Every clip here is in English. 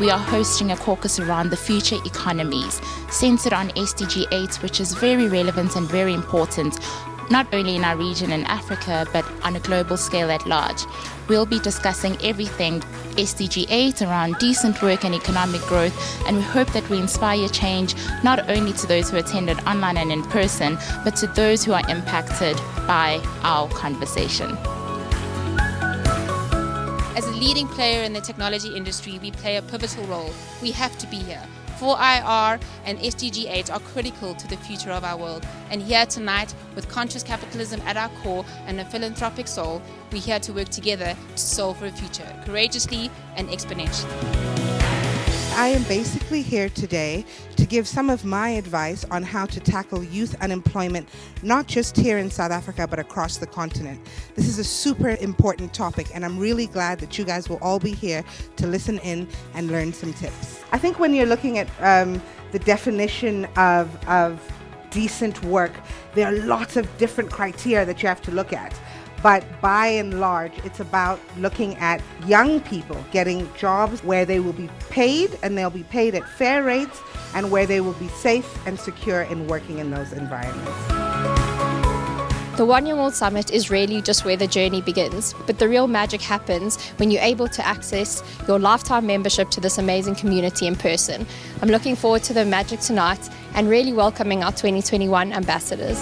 we are hosting a caucus around the future economies, centered on SDG 8, which is very relevant and very important not only in our region in Africa, but on a global scale at large. We'll be discussing everything SDG 8 around decent work and economic growth, and we hope that we inspire change not only to those who attended online and in person, but to those who are impacted by our conversation. As a leading player in the technology industry, we play a pivotal role. We have to be here. 4IR and SDG 8 are critical to the future of our world. And here tonight, with conscious capitalism at our core and a philanthropic soul, we're here to work together to solve for a future, courageously and exponentially. I am basically here today to give some of my advice on how to tackle youth unemployment, not just here in South Africa, but across the continent. This is a super important topic, and I'm really glad that you guys will all be here to listen in and learn some tips. I think when you're looking at um, the definition of, of decent work, there are lots of different criteria that you have to look at. But by and large, it's about looking at young people getting jobs where they will be paid and they'll be paid at fair rates and where they will be safe and secure in working in those environments. The One Young World Summit is really just where the journey begins, but the real magic happens when you're able to access your lifetime membership to this amazing community in person. I'm looking forward to the magic tonight and really welcoming our 2021 ambassadors.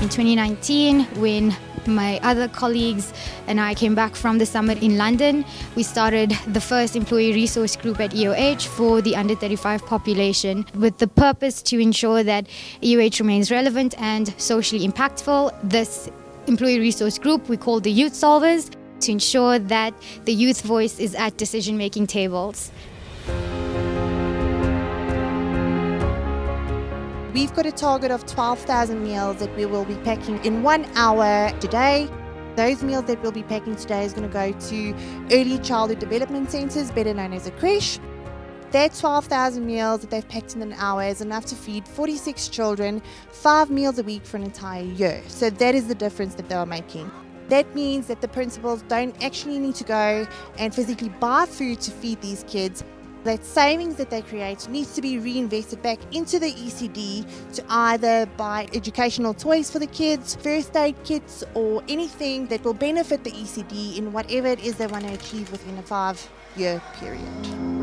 In 2019, when my other colleagues and I came back from the summit in London. We started the first employee resource group at EOH for the under 35 population with the purpose to ensure that EOH remains relevant and socially impactful. This employee resource group we call the Youth Solvers to ensure that the youth voice is at decision making tables. We've got a target of 12,000 meals that we will be packing in one hour today. Those meals that we'll be packing today is going to go to early childhood development centres, better known as a creche. That 12,000 meals that they've packed in an hour is enough to feed 46 children, five meals a week for an entire year. So that is the difference that they are making. That means that the principals don't actually need to go and physically buy food to feed these kids. That savings that they create needs to be reinvested back into the ECD to either buy educational toys for the kids, first aid kits, or anything that will benefit the ECD in whatever it is they want to achieve within a five year period.